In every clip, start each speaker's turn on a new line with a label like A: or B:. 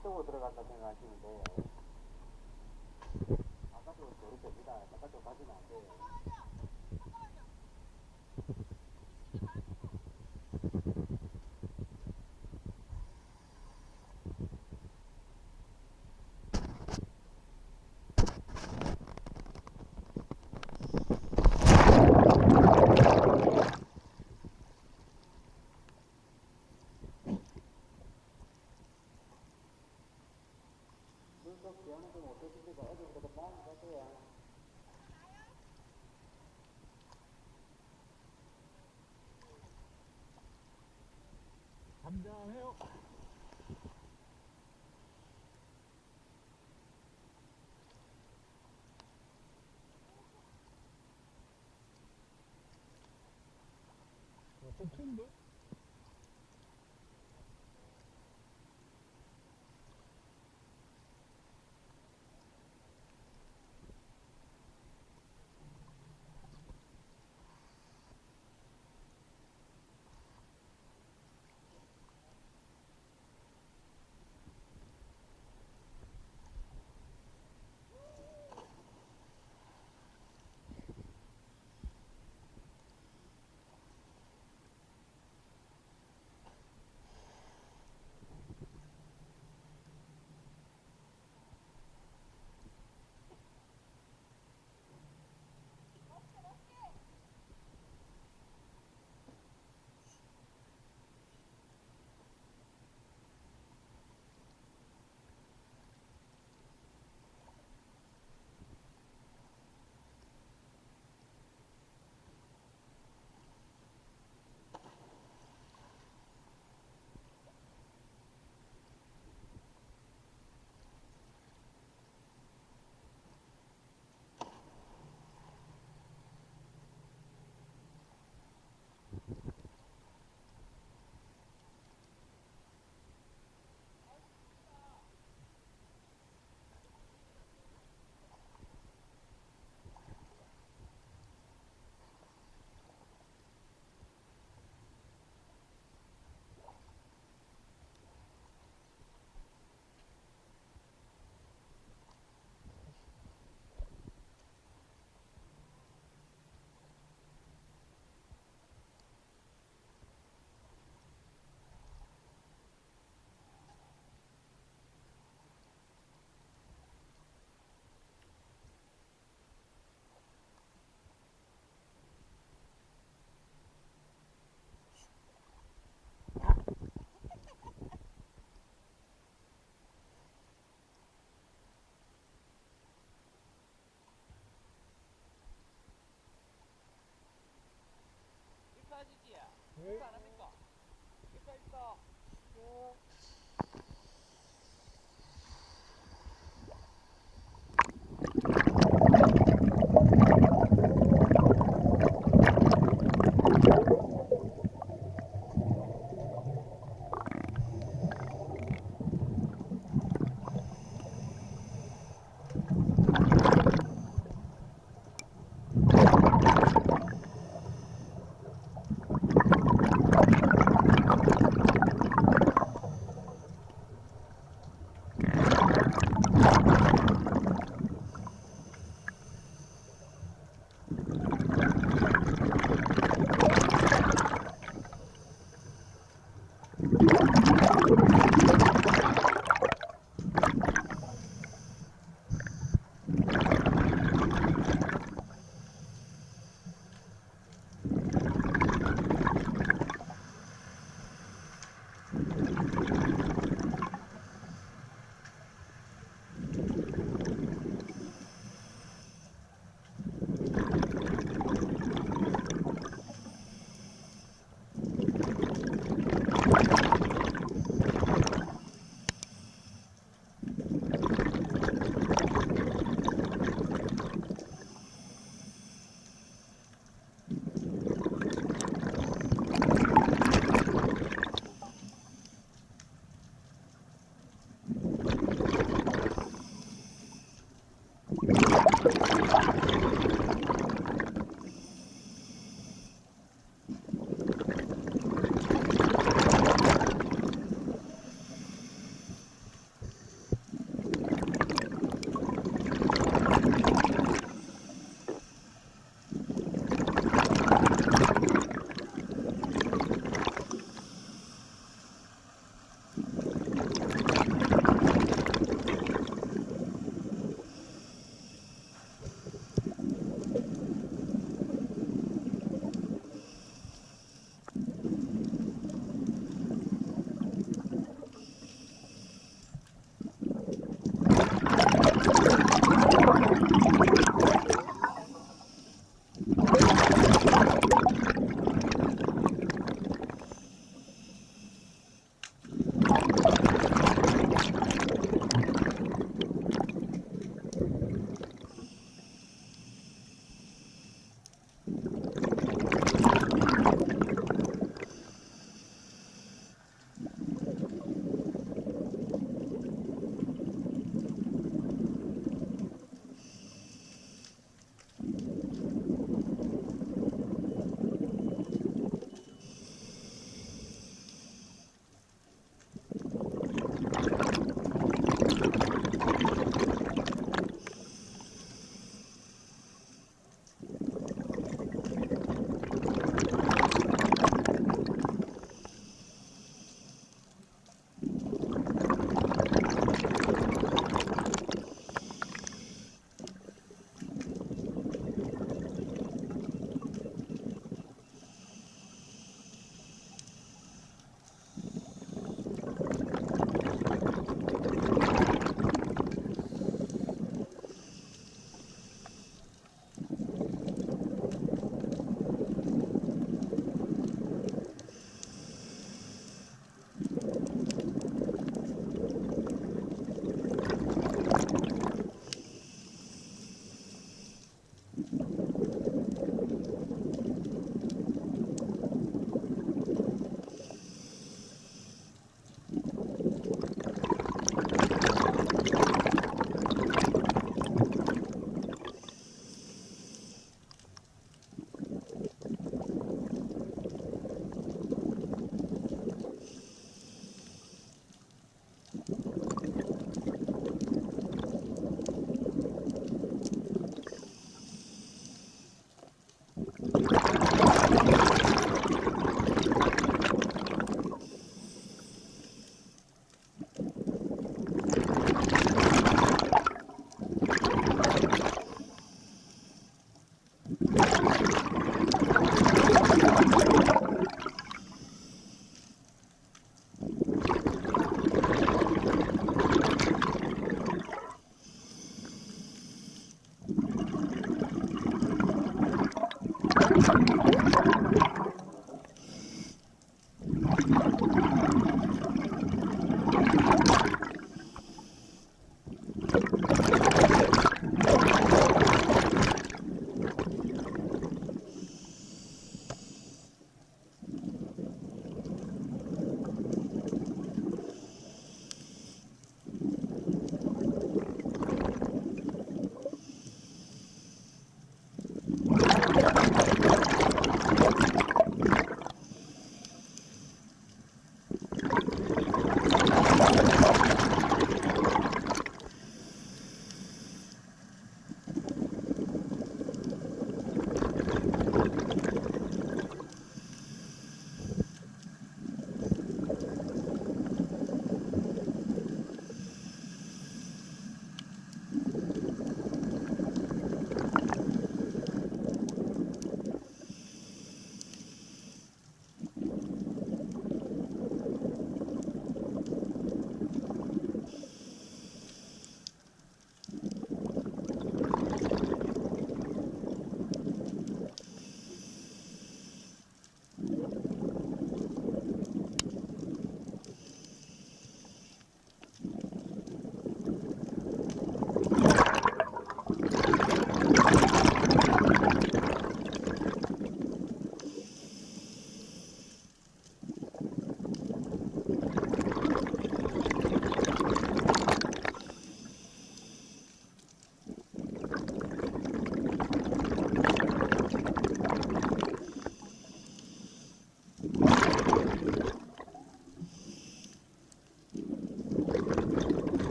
A: 바깥쪽으로 들어갔다 생각하시면 돼요. 바깥쪽으로 저리 됩니다. 바깥쪽 가지면 안 돼요. 물속 기한은 좀 어떠십니까? 어제부터 가세요.
B: 잠잠해요. 어, 좀 큰데?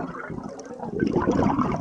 C: できた。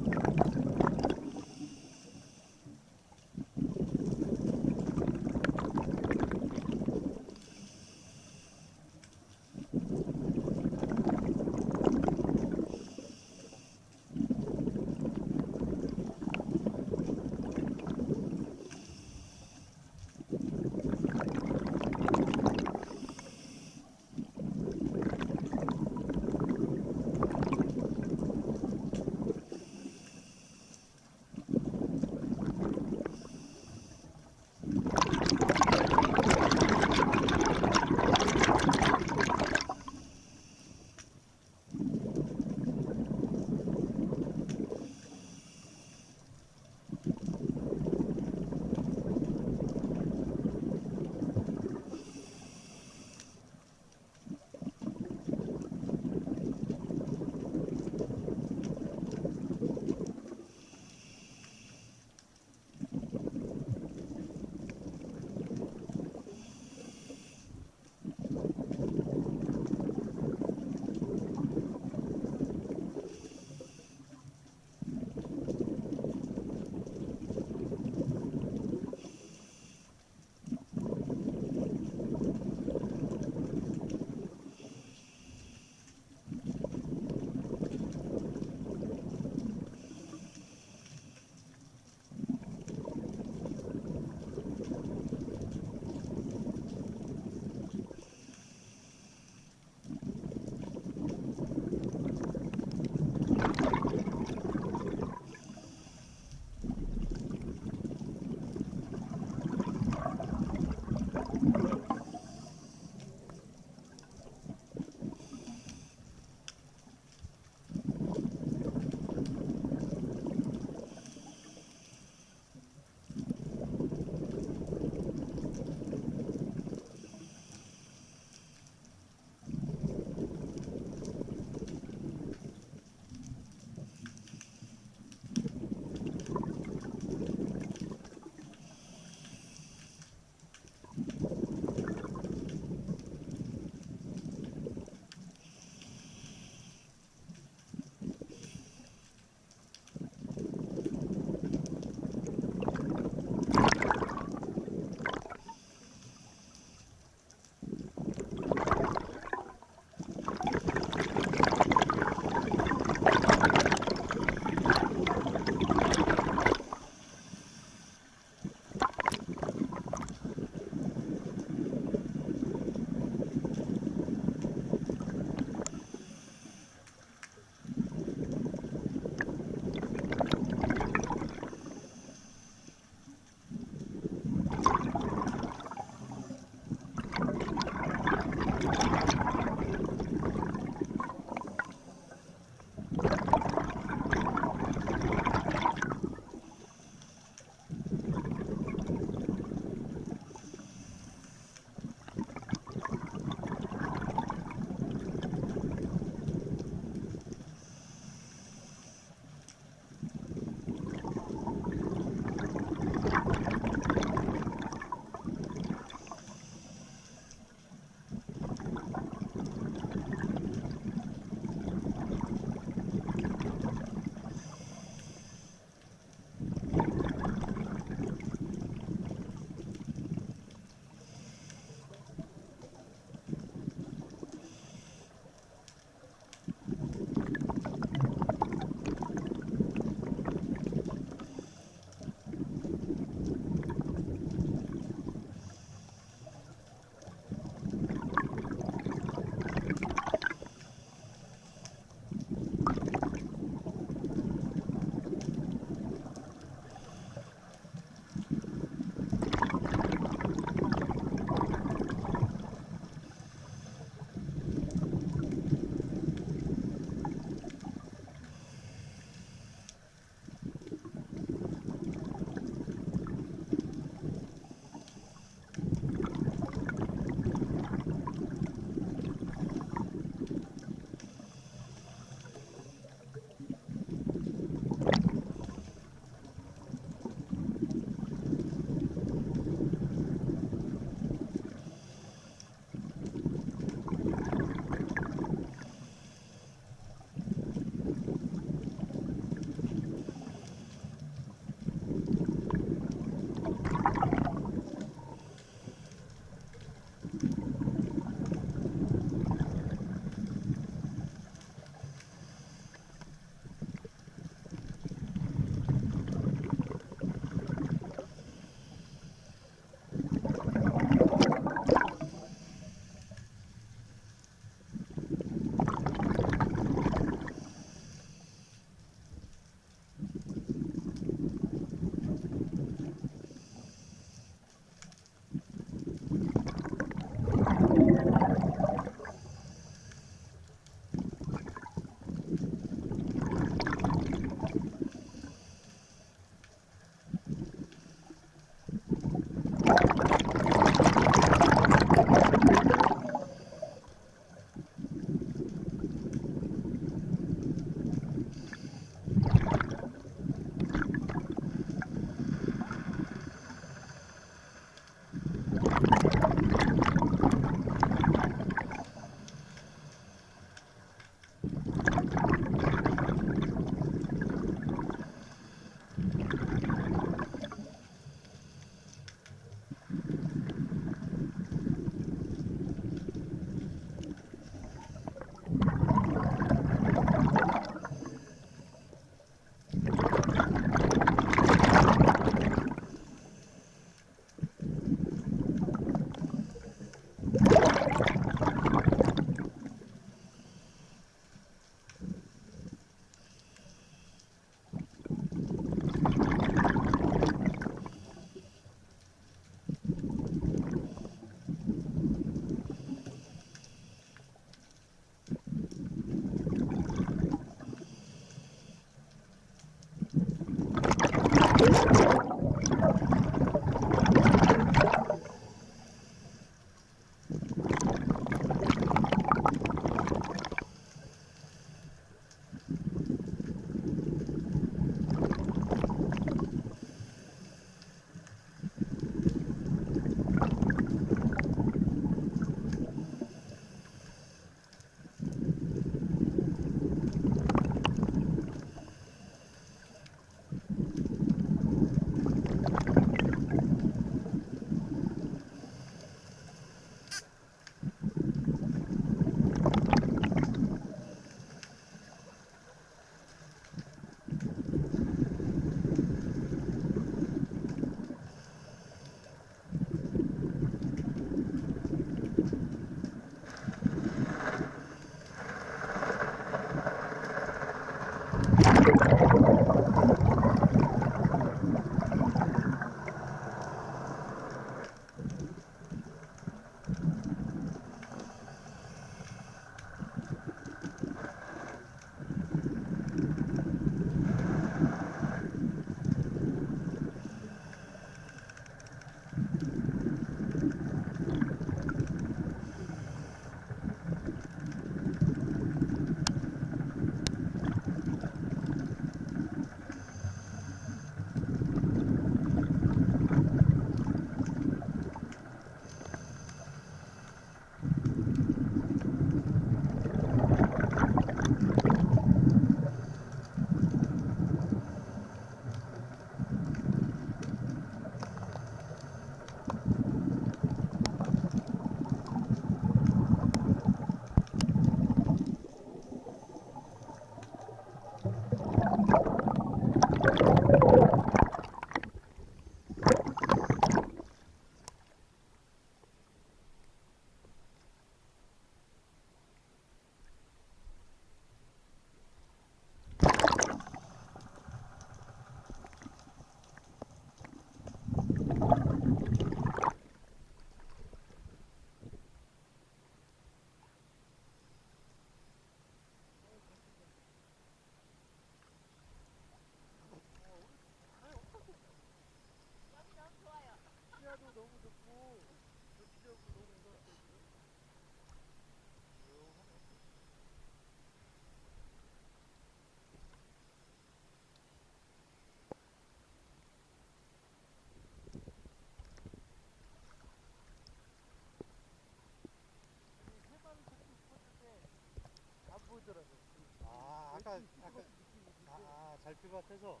A: 아,
B: 아까, 아까,
C: 느낌이
B: 아, 아, 잘 피밭에서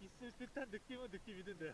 B: 있을 듯한 느낌은 느낌 있는데요.